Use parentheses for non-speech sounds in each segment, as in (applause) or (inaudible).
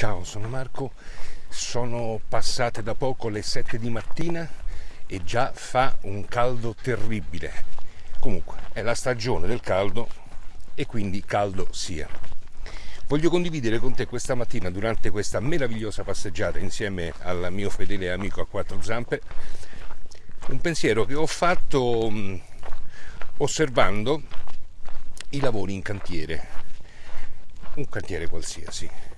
Ciao, sono Marco. Sono passate da poco le 7 di mattina e già fa un caldo terribile. Comunque, è la stagione del caldo e quindi caldo sia. Voglio condividere con te questa mattina, durante questa meravigliosa passeggiata insieme al mio fedele amico a quattro zampe, un pensiero che ho fatto mh, osservando i lavori in cantiere, un cantiere qualsiasi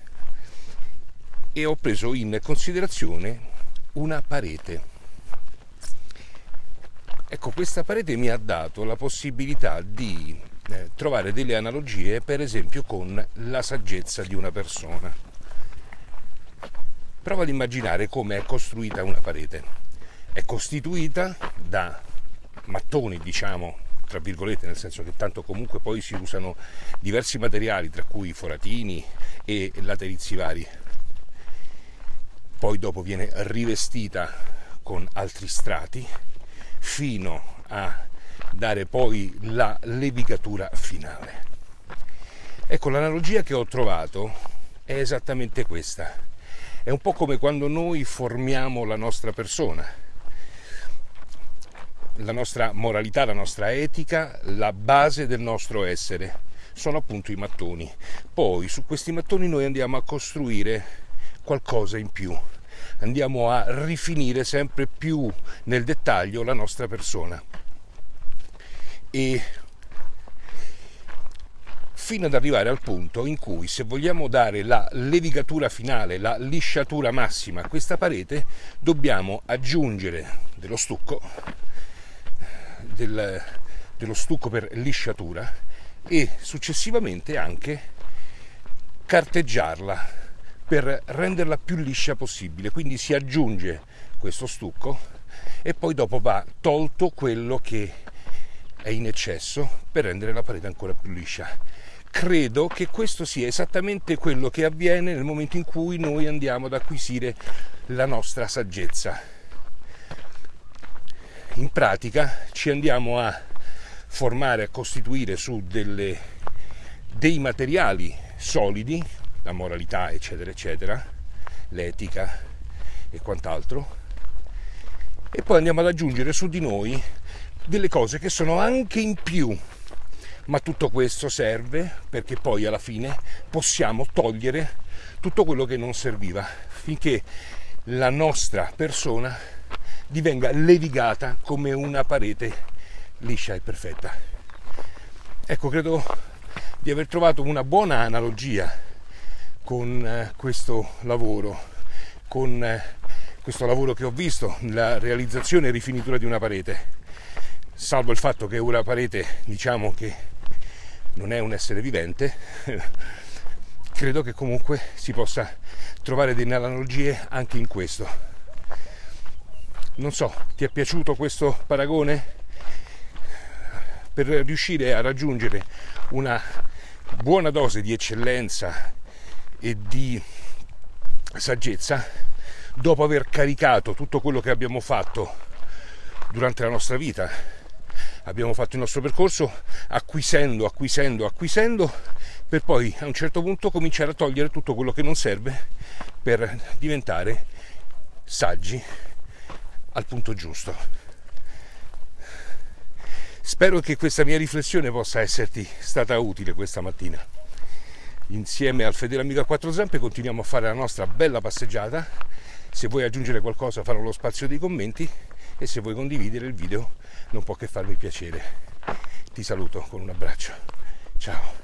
e ho preso in considerazione una parete. Ecco, questa parete mi ha dato la possibilità di eh, trovare delle analogie, per esempio, con la saggezza di una persona. Prova ad immaginare come è costruita una parete. È costituita da mattoni, diciamo, tra virgolette, nel senso che tanto comunque poi si usano diversi materiali, tra cui foratini e laterizi vari poi dopo viene rivestita con altri strati fino a dare poi la levigatura finale. Ecco, l'analogia che ho trovato è esattamente questa. È un po' come quando noi formiamo la nostra persona, la nostra moralità, la nostra etica, la base del nostro essere. Sono appunto i mattoni. Poi su questi mattoni noi andiamo a costruire qualcosa in più. Andiamo a rifinire sempre più nel dettaglio la nostra persona. E fino ad arrivare al punto in cui se vogliamo dare la levigatura finale, la lisciatura massima a questa parete, dobbiamo aggiungere dello stucco, del, dello stucco per lisciatura e successivamente anche carteggiarla per renderla più liscia possibile. Quindi si aggiunge questo stucco e poi dopo va tolto quello che è in eccesso per rendere la parete ancora più liscia. Credo che questo sia esattamente quello che avviene nel momento in cui noi andiamo ad acquisire la nostra saggezza. In pratica ci andiamo a formare, a costituire su delle, dei materiali solidi, la moralità, eccetera, eccetera, l'etica e quant'altro. E poi andiamo ad aggiungere su di noi delle cose che sono anche in più, ma tutto questo serve perché poi alla fine possiamo togliere tutto quello che non serviva finché la nostra persona divenga levigata come una parete liscia e perfetta. Ecco, credo di aver trovato una buona analogia con eh, questo lavoro, con eh, questo lavoro che ho visto, la realizzazione e rifinitura di una parete. Salvo il fatto che una parete, diciamo che non è un essere vivente, (laughs) credo che comunque si possa trovare delle analogie anche in questo. Non so, ti è piaciuto questo paragone? Per riuscire a raggiungere una buona dose di eccellenza e di saggezza dopo aver caricato tutto quello che abbiamo fatto durante la nostra vita. Abbiamo fatto il nostro percorso acquisendo, acquisendo, acquisendo per poi a un certo punto cominciare a togliere tutto quello che non serve per diventare saggi al punto giusto. Spero che questa mia riflessione possa esserti stata utile questa mattina insieme al fedele amico a quattro zampe continuiamo a fare la nostra bella passeggiata. Se vuoi aggiungere qualcosa farò lo spazio dei commenti e se vuoi condividere il video non può che farmi piacere. Ti saluto con un abbraccio. Ciao.